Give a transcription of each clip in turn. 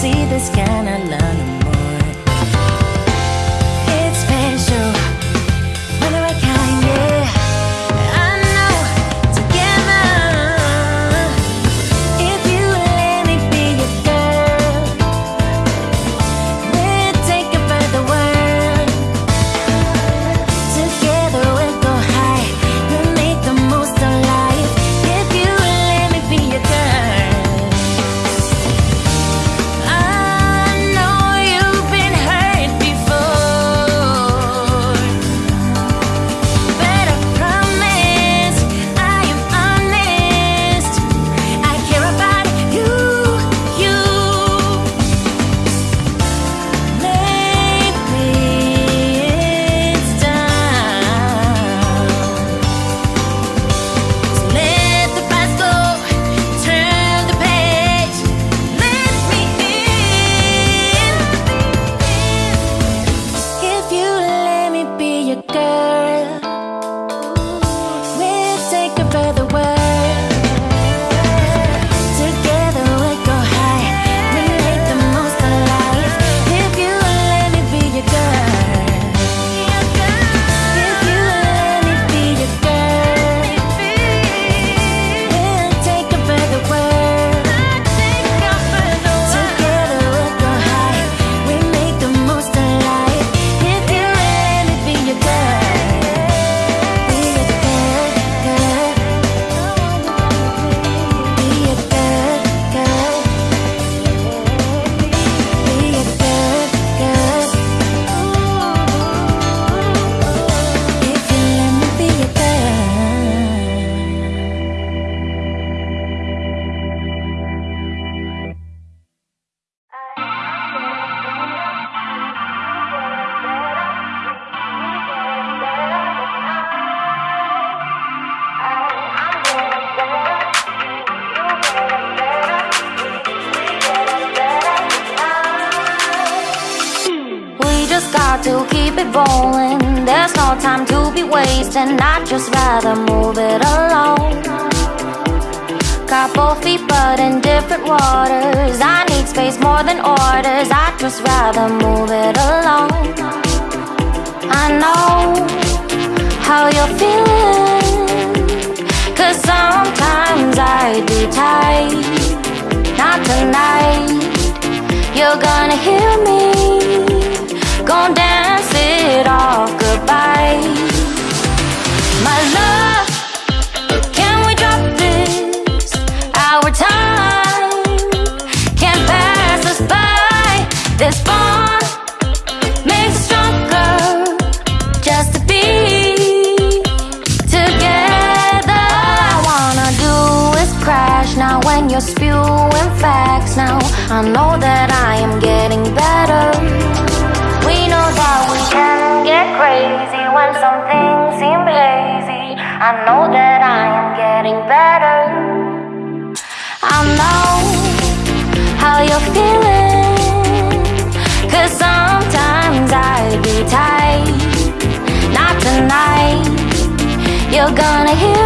see this kind of love. Keep it rolling. There's no time to be wasting. I'd just rather move it along. Couple feet, but in different waters. I need space more than orders. I'd just rather move it along. I know how you're feeling. Cause sometimes I'd be tight. Not tonight. You're gonna hear me. You're spewing facts. Now I know that I am getting better. We know that we can get crazy when some things seem hazy. I know that I am getting better. I know how you're feeling. Cause sometimes I'd be tight. Not tonight. You're gonna hear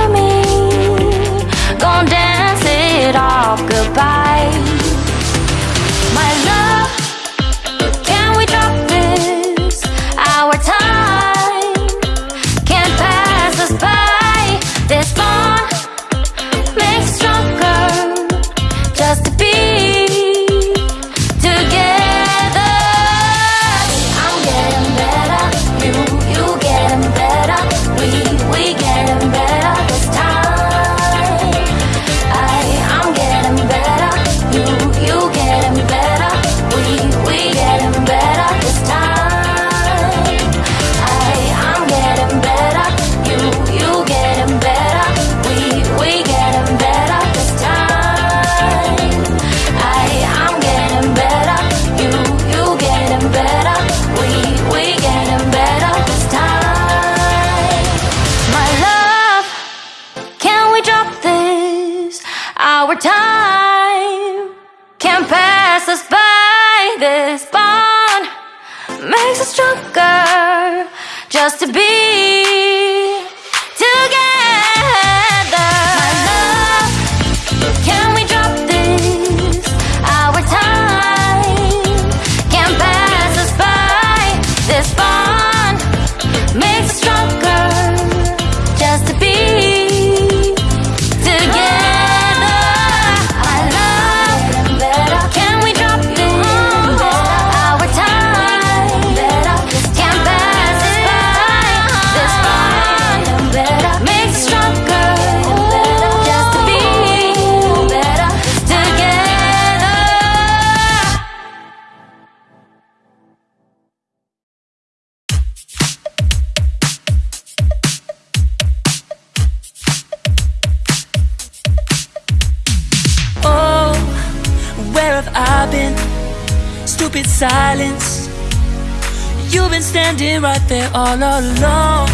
Our time can't pass us by. This bond makes us stronger just to be silence. You've been standing right there all along.